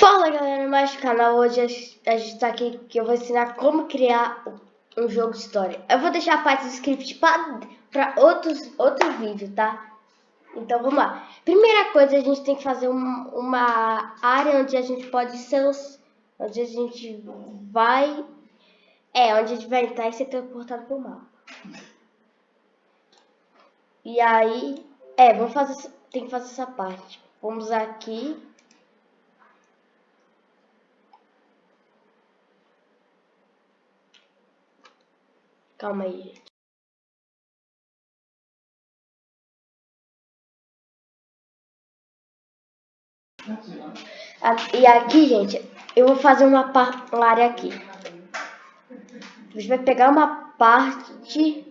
Fala galera, mais do canal, hoje a gente tá aqui que eu vou ensinar como criar um jogo de história. Eu vou deixar a parte do script para outros, outro vídeo, tá? Então vamos lá. Primeira coisa, a gente tem que fazer um, uma área onde a gente pode ser onde a gente vai, é, onde a gente vai entrar e ser transportado pro mapa. E aí, é, vamos fazer, tem que fazer essa parte. Vamos aqui Calma aí, gente. E aqui, gente, eu vou fazer uma, área aqui. A gente vai pegar uma parte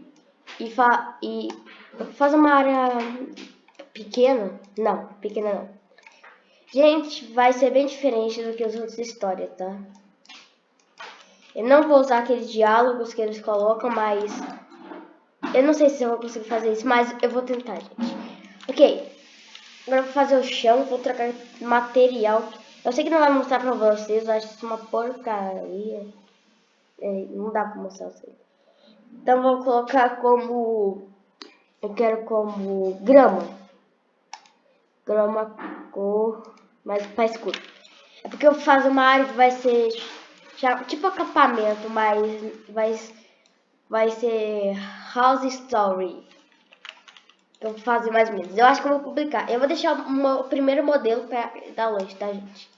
e, fa e fazer uma área pequena. Não, pequena não. Gente, vai ser bem diferente do que as outras histórias, tá? Eu não vou usar aqueles diálogos que eles colocam, mas... Eu não sei se eu vou conseguir fazer isso, mas eu vou tentar, gente. Ok. Agora eu vou fazer o chão, vou trocar material. Eu sei que não vai mostrar pra vocês, eu acho isso uma porcaria. É, não dá pra mostrar vocês. Então vou colocar como... Eu quero como grama. Grama cor mais pra escuro. É porque eu faço uma área que vai ser já, tipo acampamento, mas vai, vai ser House Story. Eu vou fazer mais ou menos. Eu acho que eu vou publicar. Eu vou deixar o primeiro modelo para dar lanche, tá, gente?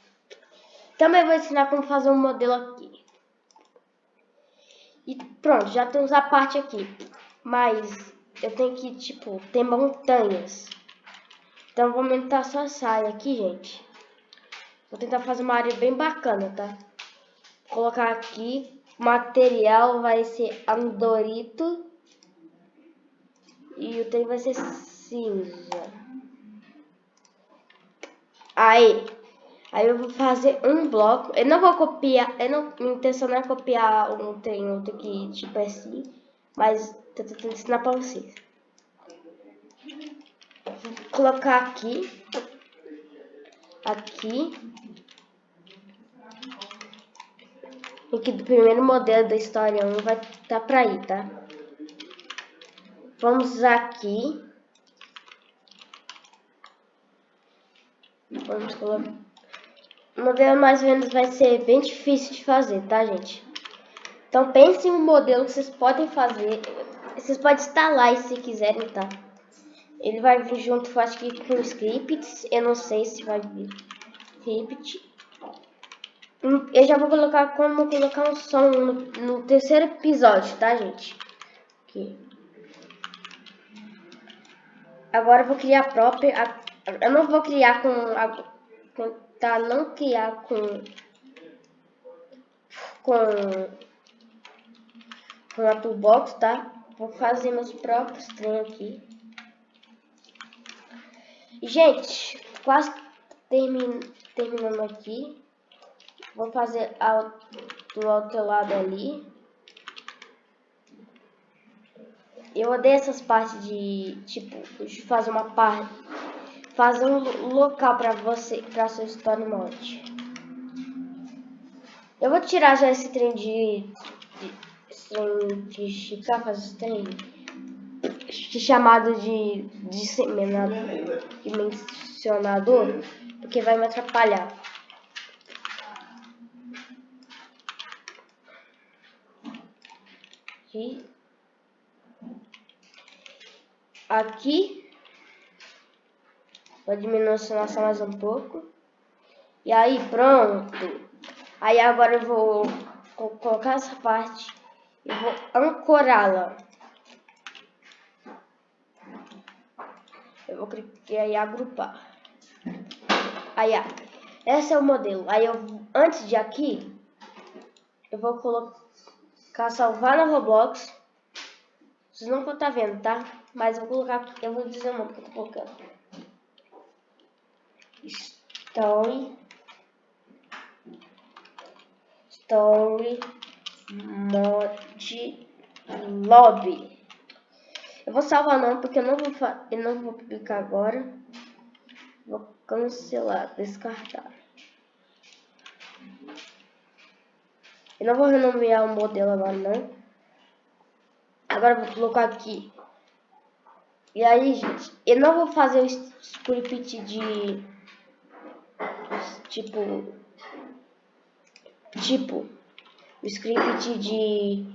Também vou ensinar como fazer um modelo aqui. E pronto, já temos a parte aqui. Mas eu tenho que, tipo, ter montanhas. Então vou aumentar essa área aqui, gente. Vou tentar fazer uma área bem bacana, tá? Colocar aqui. Material vai ser andorito. E o trem vai ser cinza. Aí. Aí eu vou fazer um bloco. Eu não vou copiar. Eu não, minha intenção não é copiar um trem outro que tipo é assim. Mas tô tentando ensinar pra vocês. Vou colocar aqui. Aqui. E que do primeiro modelo da história 1 vai estar tá para aí, tá? Vamos aqui. Vamos colocar. O modelo mais ou menos vai ser bem difícil de fazer, tá, gente? Então pense em um modelo que vocês podem fazer. Vocês podem instalar se quiserem, tá? Ele vai vir junto, acho que com scripts. Eu não sei se vai vir script. Eu já vou colocar como colocar um som no, no terceiro episódio, tá, gente? Aqui. Agora eu vou criar a própria... Eu não vou criar com... A, tentar não criar com... Com... Com a toolbox, tá? Vou fazer meus próprios trem aqui. Gente, quase termin, terminando aqui. Vou fazer ao, do outro lado ali. Eu odeio essas partes de, tipo, de fazer uma parte, fazer um local para você, para sua story mode. Eu vou tirar já esse trem de, de esse trem de esticar, fazer esse trem de, chamado de disseminador, dimensionador, porque vai me atrapalhar. Aqui. Aqui. Vou diminuir a mais um pouco. E aí, pronto. Aí agora eu vou colocar essa parte e vou ancorá-la. Eu vou clicar aí agrupar. Aí. Esse é o modelo. Aí eu, antes de aqui, eu vou colocar Cá salvar no Roblox. Vocês não vão estar tá vendo, tá? Mas eu vou colocar, eu vou dizer o nome que eu tô colocando. Story. Story Mod Lobby. Eu vou salvar o nome porque eu não vou, eu não vou publicar agora. Vou cancelar, descartar. Eu não vou renomear o modelo agora, não. Agora vou colocar aqui. E aí, gente, eu não vou fazer o script de... Tipo... Tipo... O script de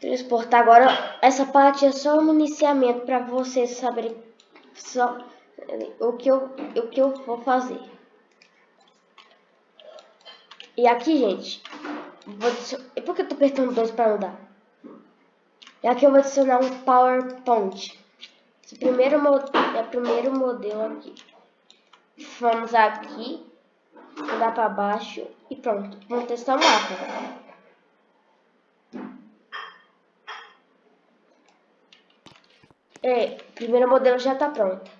transportar. Agora, essa parte é só um iniciamento para vocês saberem só o que eu, o que eu vou fazer. E aqui, gente, vou por que eu tô apertando dois para mudar? E aqui eu vou adicionar um PowerPoint. Esse primeiro, é o primeiro modelo aqui. Vamos aqui, mudar para baixo e pronto. Vamos testar o mapa. É, o primeiro modelo já está pronto.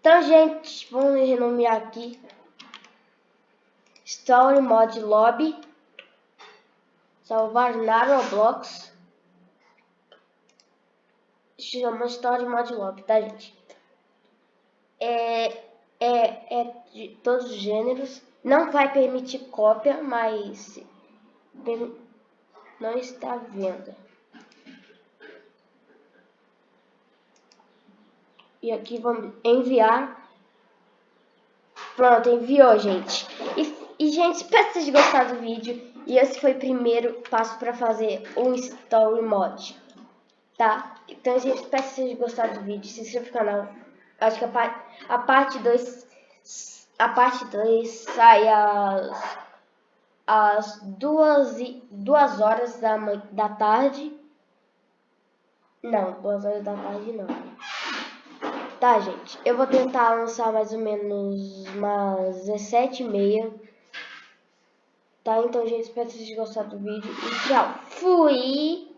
Então, gente, vamos renomear aqui Story Mod Lobby. Salvar na Roblox. Chama Story Mod Lobby, tá, gente? É, é, é de todos os gêneros. Não vai permitir cópia, mas não está vendo. E aqui vamos enviar. Pronto, enviou, gente. E, e gente, espero que vocês gostaram do vídeo. E esse foi o primeiro passo para fazer um Story Mod. Tá? Então, gente, espero que vocês gostaram do vídeo. Se inscreva no canal. Acho que a, a parte 2 a parte 2 sai às, às duas, e, duas horas da, da tarde. Não, duas horas da tarde não. Tá, gente? Eu vou tentar lançar mais ou menos umas 17 e meia. Tá? Então, gente, espero que vocês tenham gostado do vídeo. E tchau. Fui!